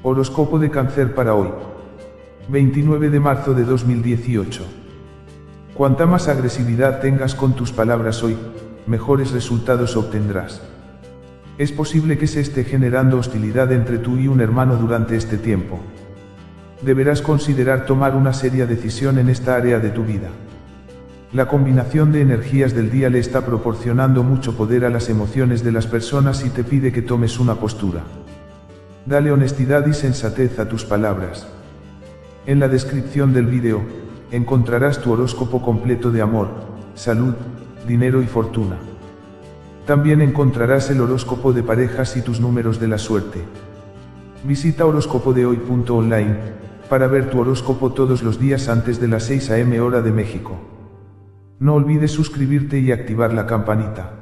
Horóscopo de cáncer para hoy. 29 de marzo de 2018. Cuanta más agresividad tengas con tus palabras hoy, mejores resultados obtendrás. Es posible que se esté generando hostilidad entre tú y un hermano durante este tiempo. Deberás considerar tomar una seria decisión en esta área de tu vida. La combinación de energías del día le está proporcionando mucho poder a las emociones de las personas y te pide que tomes una postura. Dale honestidad y sensatez a tus palabras. En la descripción del vídeo, encontrarás tu horóscopo completo de amor, salud, dinero y fortuna. También encontrarás el horóscopo de parejas y tus números de la suerte. Visita horóscopodehoy.online para ver tu horóscopo todos los días antes de las 6 am hora de México. No olvides suscribirte y activar la campanita.